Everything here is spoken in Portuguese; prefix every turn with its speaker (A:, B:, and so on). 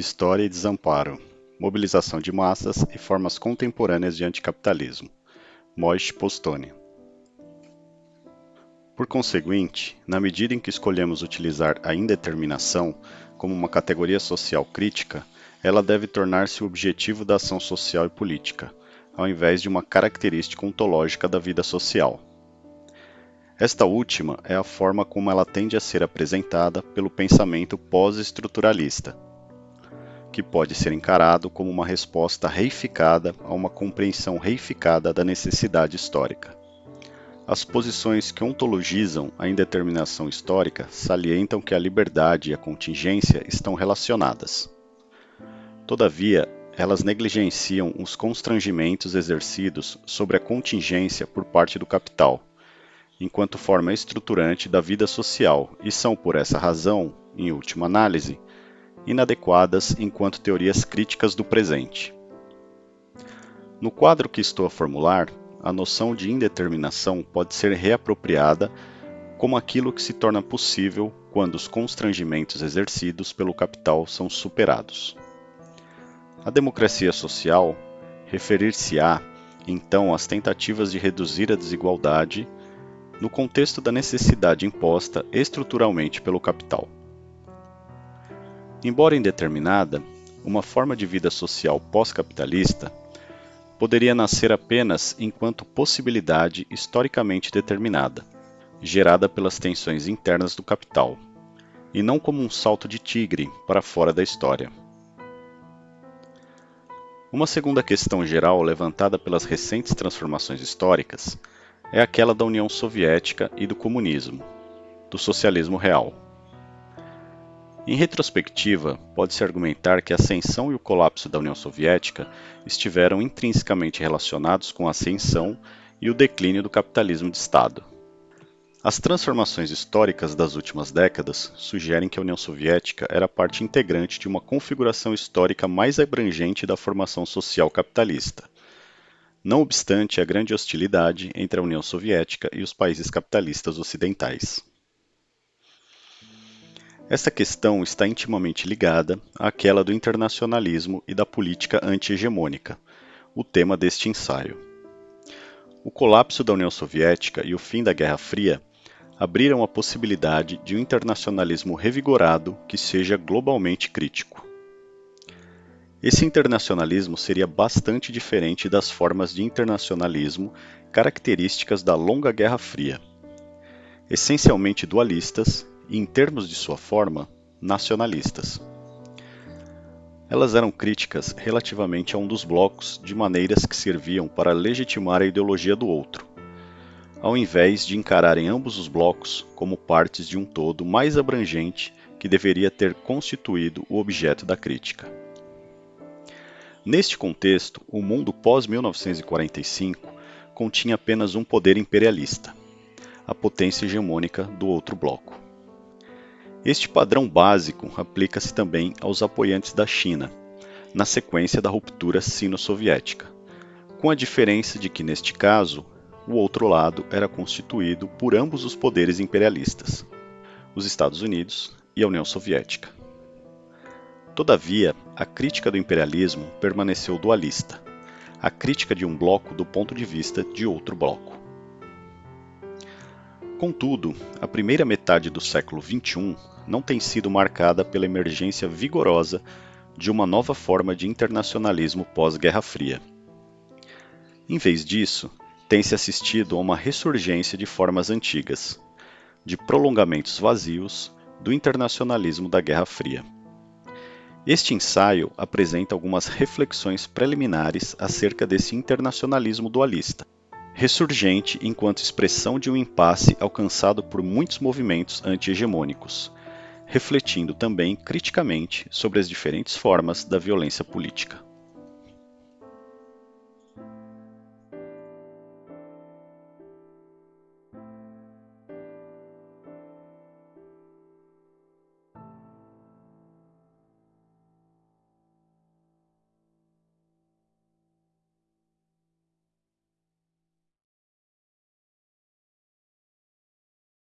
A: História e Desamparo, Mobilização de Massas e Formas Contemporâneas de Anticapitalismo, Moish Postone. Por conseguinte, na medida em que escolhemos utilizar a indeterminação como uma categoria social crítica, ela deve tornar-se o objetivo da ação social e política, ao invés de uma característica ontológica da vida social. Esta última é a forma como ela tende a ser apresentada pelo pensamento pós-estruturalista, que pode ser encarado como uma resposta reificada a uma compreensão reificada da necessidade histórica. As posições que ontologizam a indeterminação histórica salientam que a liberdade e a contingência estão relacionadas. Todavia, elas negligenciam os constrangimentos exercidos sobre a contingência por parte do capital, enquanto forma estruturante da vida social, e são, por essa razão, em última análise, inadequadas enquanto teorias críticas do presente. No quadro que estou a formular, a noção de indeterminação pode ser reapropriada como aquilo que se torna possível quando os constrangimentos exercidos pelo capital são superados. A democracia social referir-se-á, então, às tentativas de reduzir a desigualdade no contexto da necessidade imposta estruturalmente pelo capital. Embora indeterminada, uma forma de vida social pós-capitalista poderia nascer apenas enquanto possibilidade historicamente determinada, gerada pelas tensões internas do capital, e não como um salto de tigre para fora da história. Uma segunda questão geral levantada pelas recentes transformações históricas é aquela da União Soviética e do comunismo, do socialismo real. Em retrospectiva, pode-se argumentar que a ascensão e o colapso da União Soviética estiveram intrinsecamente relacionados com a ascensão e o declínio do capitalismo de Estado. As transformações históricas das últimas décadas sugerem que a União Soviética era parte integrante de uma configuração histórica mais abrangente da formação social capitalista, não obstante a grande hostilidade entre a União Soviética e os países capitalistas ocidentais. Esta questão está intimamente ligada àquela do internacionalismo e da política anti-hegemônica, o tema deste ensaio. O colapso da União Soviética e o fim da Guerra Fria abriram a possibilidade de um internacionalismo revigorado que seja globalmente crítico. Esse internacionalismo seria bastante diferente das formas de internacionalismo características da longa Guerra Fria. Essencialmente dualistas, e, em termos de sua forma, nacionalistas. Elas eram críticas relativamente a um dos blocos de maneiras que serviam para legitimar a ideologia do outro, ao invés de encararem ambos os blocos como partes de um todo mais abrangente que deveria ter constituído o objeto da crítica. Neste contexto, o mundo pós-1945 continha apenas um poder imperialista, a potência hegemônica do outro bloco. Este padrão básico aplica-se também aos apoiantes da China, na sequência da ruptura sino-soviética, com a diferença de que, neste caso, o outro lado era constituído por ambos os poderes imperialistas, os Estados Unidos e a União Soviética. Todavia, a crítica do imperialismo permaneceu dualista, a crítica de um bloco do ponto de vista de outro bloco. Contudo, a primeira metade do século XXI não tem sido marcada pela emergência vigorosa de uma nova forma de internacionalismo pós-Guerra Fria. Em vez disso, tem-se assistido a uma ressurgência de formas antigas, de prolongamentos vazios do internacionalismo da Guerra Fria. Este ensaio apresenta algumas reflexões preliminares acerca desse internacionalismo dualista, ressurgente enquanto expressão de um impasse alcançado por muitos movimentos anti-hegemônicos, refletindo também criticamente sobre as diferentes formas da violência política.